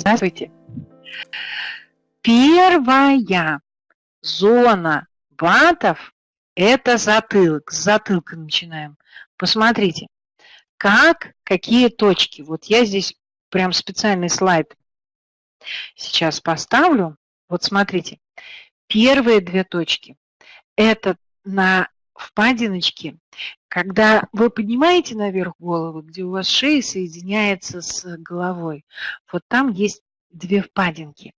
Здравствуйте. Первая зона батов – это затылок. С затылка начинаем. Посмотрите, как, какие точки. Вот я здесь прям специальный слайд сейчас поставлю. Вот смотрите, первые две точки – это на впадиночке, когда вы поднимаете наверх голову, где у вас шея соединяется с головой, вот там есть две впадинки.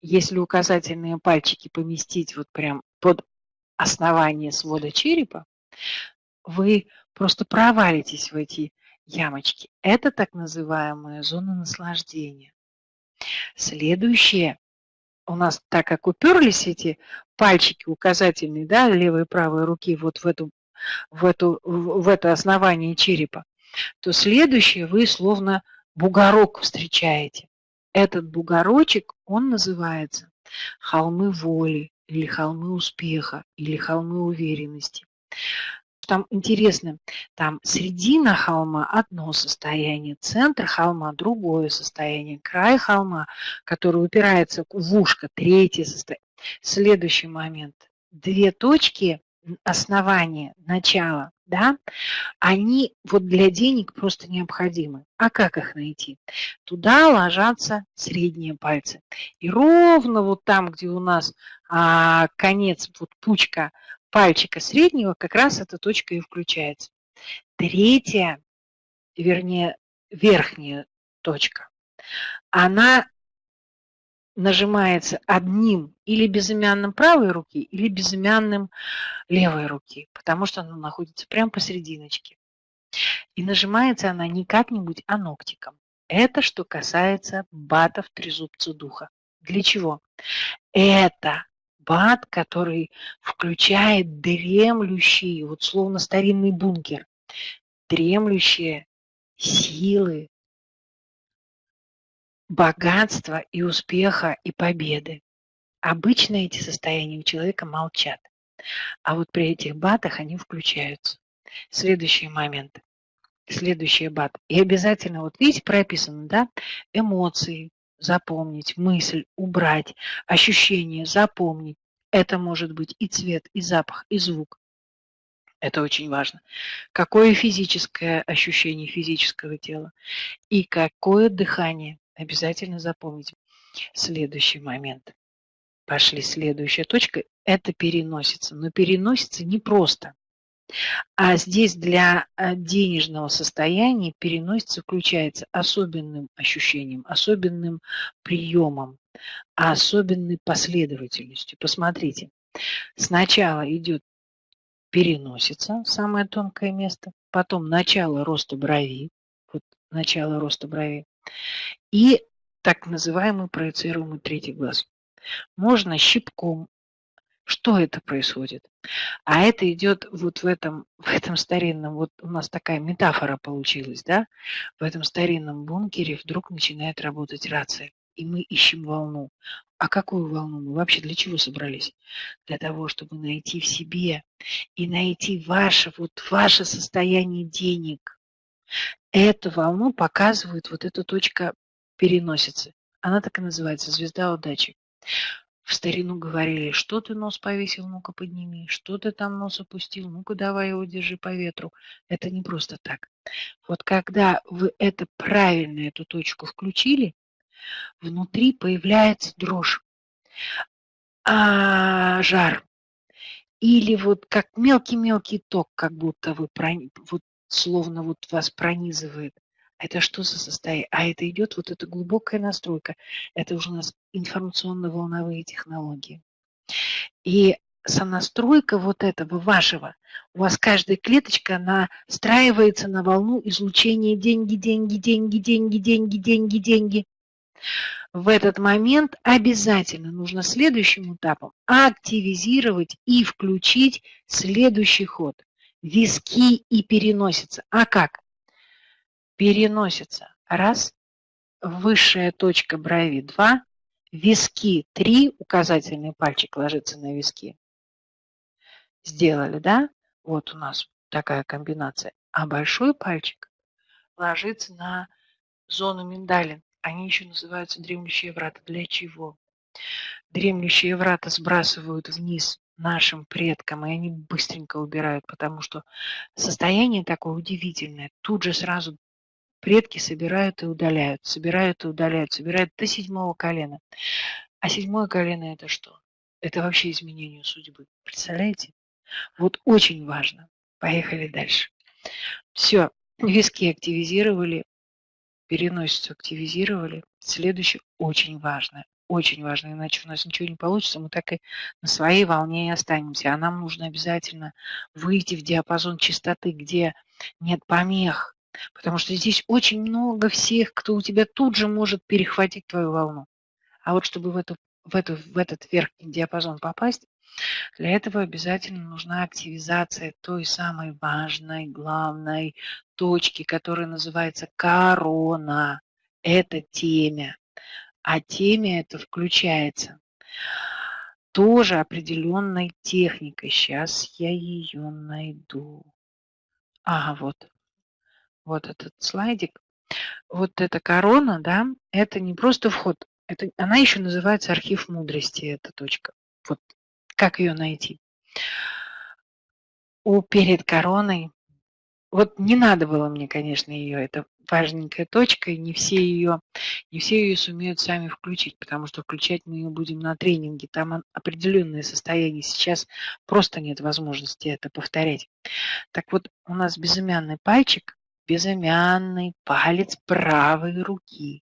Если указательные пальчики поместить вот прям под основание свода черепа, вы просто провалитесь в эти ямочки. Это так называемая зона наслаждения. Следующее у нас, так как уперлись эти пальчики указательные, да, левой и правой руки вот в, эту, в, эту, в это основание черепа, то следующее вы словно бугорок встречаете. Этот бугорочек, он называется холмы воли, или холмы успеха, или холмы уверенности там интересно, там середина холма одно состояние, центр холма другое состояние, край холма, который упирается в ушко, третье состояние. Следующий момент. Две точки основания, начала, да, они вот для денег просто необходимы. А как их найти? Туда ложатся средние пальцы. И ровно вот там, где у нас а, конец, вот пучка пальчика среднего как раз эта точка и включается. Третья, вернее, верхняя точка, она нажимается одним или безымянным правой руки, или безымянным левой руки, потому что она находится прямо посерединочке. И нажимается она не как-нибудь, а ногтиком. Это что касается батов трезубца духа. Для чего? Это бат, который включает дремлющие, вот словно старинный бункер, дремлющие силы, богатства и успеха и победы. Обычно эти состояния у человека молчат, а вот при этих батах они включаются. Следующий момент. Следующий бат. И обязательно, вот видите, прописано, да, эмоции, запомнить, мысль убрать, ощущение запомнить. Это может быть и цвет, и запах, и звук. Это очень важно. Какое физическое ощущение физического тела и какое дыхание. Обязательно запомнить. Следующий момент. Пошли следующая точка. Это переносится. Но переносится не просто. А здесь для э, денежного состояния переносится, включается особенным ощущением, особенным приемом, особенной последовательностью. Посмотрите, сначала идет переносится, самое тонкое место, потом начало роста брови, вот начало роста брови, и так называемый проецируемый третий глаз. Можно щипком что это происходит? А это идет вот в этом, в этом старинном, вот у нас такая метафора получилась, да? В этом старинном бункере вдруг начинает работать рация, и мы ищем волну. А какую волну? Мы вообще для чего собрались? Для того, чтобы найти в себе и найти ваше, вот ваше состояние денег. Эту волну показывает вот эта точка переносицы. Она так и называется «Звезда удачи». В старину говорили, что ты нос повесил, ну-ка подними, что ты там нос опустил, ну-ка давай его держи по ветру. Это не просто так. Вот когда вы это правильно, эту точку включили, внутри появляется дрожь, а, жар. Или вот как мелкий-мелкий ток, как будто вы, вот словно вот вас пронизывает. Это что за состояние? А это идет вот эта глубокая настройка. Это уже у нас информационно-волновые технологии. И сонастройка вот этого вашего, у вас каждая клеточка настраивается на волну излучения деньги, деньги, деньги, деньги, деньги, деньги, деньги. В этот момент обязательно нужно следующим этапом активизировать и включить следующий ход. Виски и переносится. А как? Переносится. Раз, высшая точка брови 2, виски 3, указательный пальчик ложится на виски. Сделали, да? Вот у нас такая комбинация. А большой пальчик ложится на зону миндалин. они еще называются дремлющие врата. Для чего? Дремлющие врата сбрасывают вниз нашим предкам, и они быстренько убирают, потому что состояние такое удивительное. Тут же сразу предки собирают и удаляют, собирают и удаляют, собирают до седьмого колена. А седьмое колено – это что? Это вообще изменение судьбы. Представляете? Вот очень важно. Поехали дальше. Все, виски активизировали, переносицу активизировали. Следующее очень важное очень важно, иначе у нас ничего не получится, мы так и на своей волне и останемся. А нам нужно обязательно выйти в диапазон частоты, где нет помех, потому что здесь очень много всех, кто у тебя тут же может перехватить твою волну. А вот чтобы в, эту, в, эту, в этот верхний диапазон попасть, для этого обязательно нужна активизация той самой важной, главной точки, которая называется корона. Это темя а теме это включается тоже определенной техникой. Сейчас я ее найду. Ага, вот. Вот этот слайдик. Вот эта корона, да, это не просто вход. Это, она еще называется архив мудрости, эта точка. Вот как ее найти? У перед короной вот не надо было мне, конечно, ее, это важненькая точка, и не все ее, не все ее сумеют сами включить, потому что включать мы ее будем на тренинге, там определенное состояние, сейчас просто нет возможности это повторять. Так вот, у нас безымянный пальчик, безымянный палец правой руки,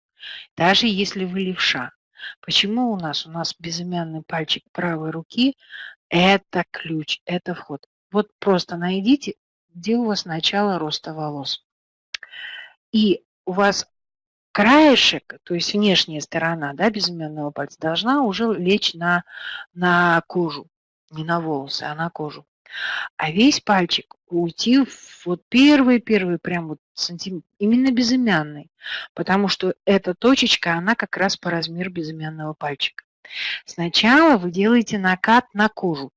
даже если вы левша. Почему у нас? У нас безымянный пальчик правой руки – это ключ, это вход. Вот просто найдите где у вас начало роста волос. И у вас краешек, то есть внешняя сторона да, безымянного пальца, должна уже лечь на, на кожу. Не на волосы, а на кожу. А весь пальчик уйти в вот первый-первый, прям вот сантиметр, именно безымянный, потому что эта точечка, она как раз по размеру безымянного пальчика. Сначала вы делаете накат на кожу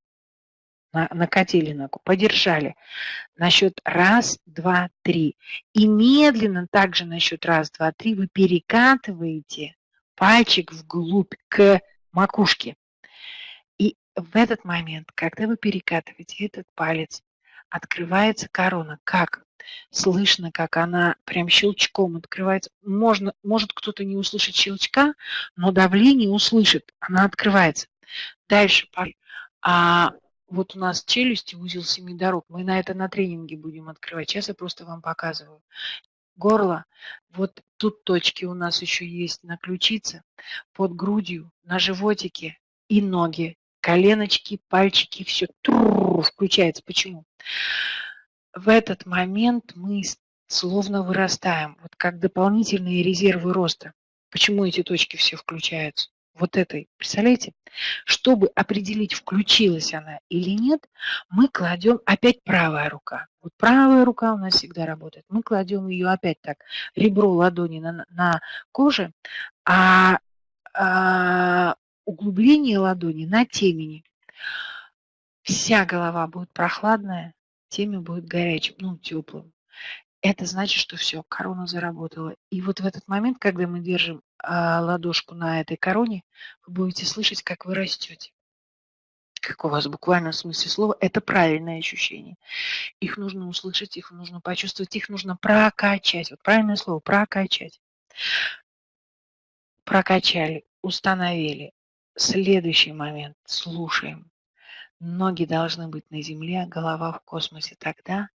на, накатили ногу, подержали. На счет раз, два, три. И медленно также на счет раз, два, три вы перекатываете пальчик вглубь к макушке. И в этот момент, когда вы перекатываете этот палец, открывается корона. Как? Слышно, как она прям щелчком открывается. Можно, может кто-то не услышать щелчка, но давление услышит. Она открывается. Дальше. А вот у нас челюсти, узел семи дорог. Мы на это на тренинге будем открывать. Сейчас я просто вам показываю. Горло. Вот тут точки у нас еще есть на ключице, под грудью, на животике и ноги. Коленочки, пальчики, все включается. Почему? В этот момент мы словно вырастаем, вот как дополнительные резервы роста. Почему эти точки все включаются? вот этой, представляете? Чтобы определить, включилась она или нет, мы кладем опять правая рука. Вот правая рука у нас всегда работает. Мы кладем ее опять так, ребро ладони на, на коже, а, а углубление ладони на темени. Вся голова будет прохладная, темя будет горячим, ну, теплым это значит, что все, корона заработала. И вот в этот момент, когда мы держим а, ладошку на этой короне, вы будете слышать, как вы растете. Как у вас буквально в смысле слова, это правильное ощущение. Их нужно услышать, их нужно почувствовать, их нужно прокачать. Вот правильное слово, прокачать. Прокачали, установили. Следующий момент, слушаем. Ноги должны быть на земле, голова в космосе. Тогда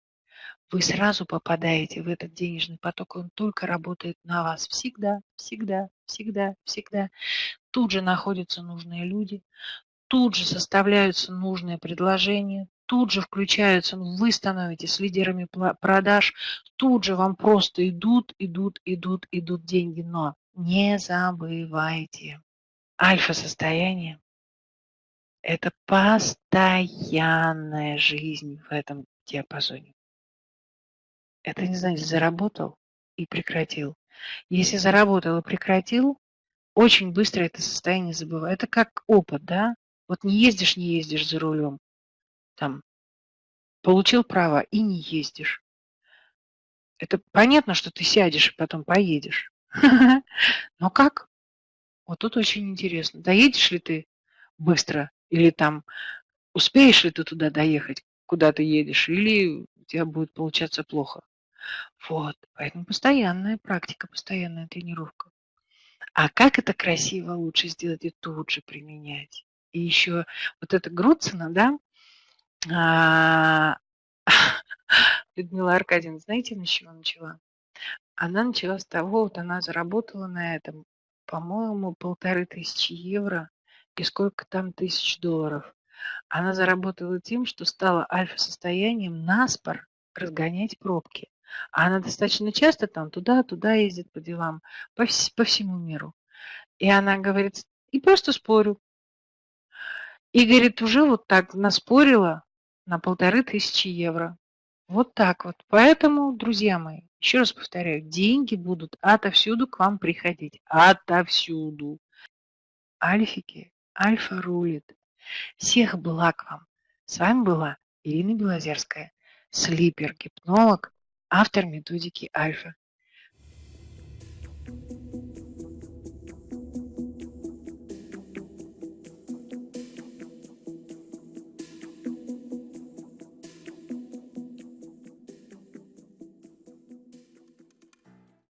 вы сразу попадаете в этот денежный поток, он только работает на вас всегда, всегда, всегда, всегда. Тут же находятся нужные люди, тут же составляются нужные предложения, тут же включаются, ну, вы становитесь лидерами продаж, тут же вам просто идут, идут, идут, идут деньги. Но не забывайте, альфа-состояние – это постоянная жизнь в этом диапазоне. Это не значит заработал и прекратил. Если заработал и прекратил, очень быстро это состояние забываю. Это как опыт, да? Вот не ездишь, не ездишь за рулем. Там получил право и не ездишь. Это понятно, что ты сядешь и потом поедешь. Но как? Вот тут очень интересно. Доедешь ли ты быстро или там успеешь ли ты туда доехать, куда ты едешь, или у тебя будет получаться плохо. Вот, поэтому постоянная практика, постоянная тренировка. А как это красиво лучше сделать и тут же применять? И еще вот это Груцина, да, а, Людмила Аркадьевна, знаете, на чего начала? Она начала с того, вот она заработала на этом, по-моему, полторы тысячи евро и сколько там тысяч долларов. Она заработала тем, что стала альфа-состоянием наспор разгонять пробки. А она достаточно часто там туда-туда ездит по делам, по, вс по всему миру. И она говорит, и просто спорю. И, говорит, уже вот так наспорила на полторы тысячи евро. Вот так вот. Поэтому, друзья мои, еще раз повторяю, деньги будут отовсюду к вам приходить. Отовсюду. Альфики, альфа рулит. Всех благ вам. С вами была Ирина Белозерская, слипер-гипнолог, автор методики Альфа.